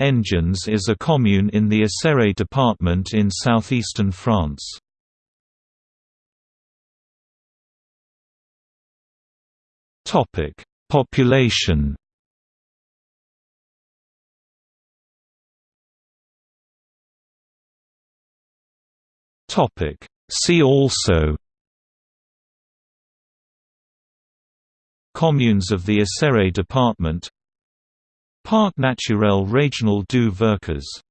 Engins is a commune in the Isère department in southeastern France. Topic: Population. Topic: See also. Communes of the Isère department Parc naturel régional du Vercors